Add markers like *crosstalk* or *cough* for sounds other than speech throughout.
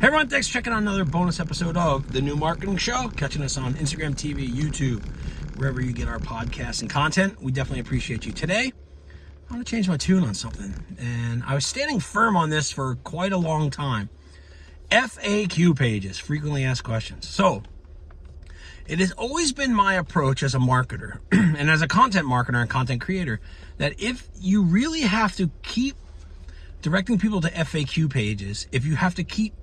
Hey everyone, thanks for checking out another bonus episode of The New Marketing Show. Catching us on Instagram TV, YouTube, wherever you get our podcasts and content. We definitely appreciate you. Today, I want to change my tune on something. And I was standing firm on this for quite a long time. FAQ pages, frequently asked questions. So, it has always been my approach as a marketer *clears throat* and as a content marketer and content creator that if you really have to keep directing people to FAQ pages, if you have to keep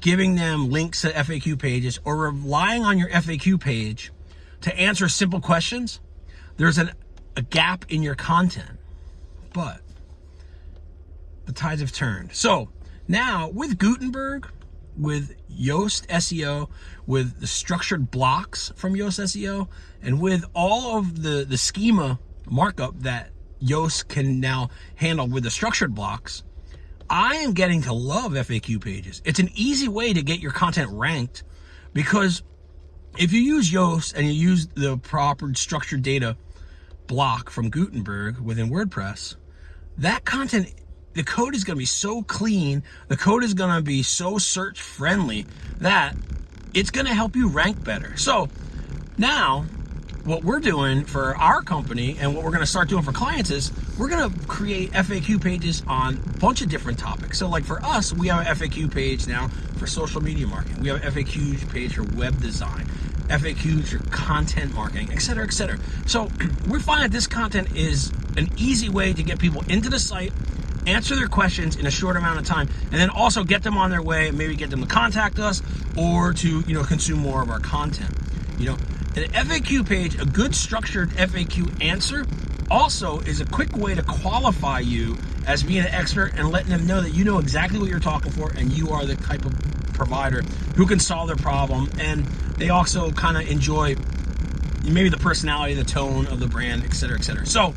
giving them links to FAQ pages or relying on your FAQ page to answer simple questions, there's an, a gap in your content. But the tides have turned. So now with Gutenberg, with Yoast SEO, with the structured blocks from Yoast SEO, and with all of the, the schema markup that Yoast can now handle with the structured blocks, I am getting to love FAQ pages. It's an easy way to get your content ranked because if you use Yoast and you use the proper structured data block from Gutenberg within WordPress, that content, the code is going to be so clean, the code is going to be so search friendly that it's going to help you rank better. So now what we're doing for our company and what we're going to start doing for clients is we're going to create FAQ pages on a bunch of different topics. So like for us, we have an FAQ page now for social media marketing. We have an FAQ page for web design, FAQs for content marketing, etc., etc. So *clears throat* we find that this content is an easy way to get people into the site, answer their questions in a short amount of time, and then also get them on their way, maybe get them to contact us or to, you know, consume more of our content. You know, an FAQ page, a good structured FAQ answer, also is a quick way to qualify you as being an expert and letting them know that you know exactly what you're talking for and you are the type of provider who can solve their problem. And they also kind of enjoy maybe the personality, the tone of the brand, et cetera, et cetera. So,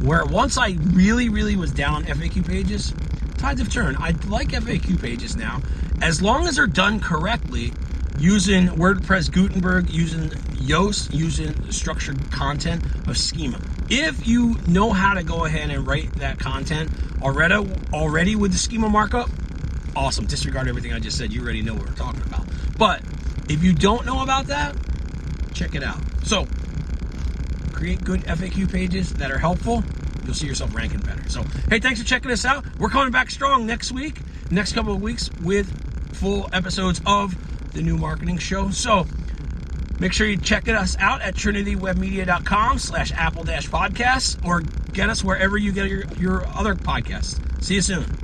where once I really, really was down on FAQ pages, tides have turned. I like FAQ pages now. As long as they're done correctly, using WordPress Gutenberg, using Yoast, using structured content of schema. If you know how to go ahead and write that content already, already with the schema markup, awesome. Disregard everything I just said. You already know what we're talking about. But if you don't know about that, check it out. So create good FAQ pages that are helpful. You'll see yourself ranking better. So, hey, thanks for checking us out. We're coming back strong next week, next couple of weeks with full episodes of the new marketing show. So make sure you check us out at trinitywebmedia.com slash apple dash podcasts or get us wherever you get your, your other podcasts. See you soon.